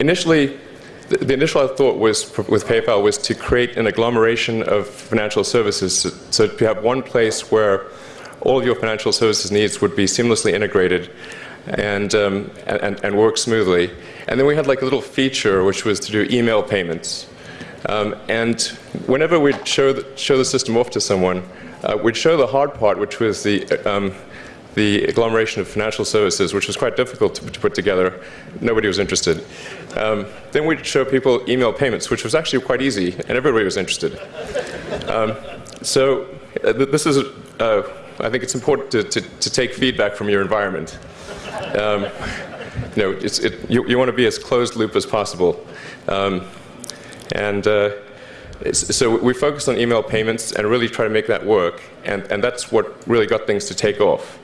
initially, the, initial thought was with PayPal was to create an agglomeration of financial services, so, so to have one place where all of your financial services needs would be seamlessly integrated and, um, and, and work smoothly. And then we had like a little feature which was to do email payments. Um, and whenever we'd show the, show the system off to someone, uh, we'd show the hard part, which was the, um, the agglomeration of financial services, which was quite difficult to, to put together. Nobody was interested. Um, then we'd show people email payments, which was actually quite easy, and everybody was interested. Um, so uh, this is, uh, I think it's important to, to, to, take feedback from your environment. Um, you know, it, you, you want to be as closed loop as possible. Um, and uh, so we focused on email payments and really try to make that work. And, and that's what really got things to take off.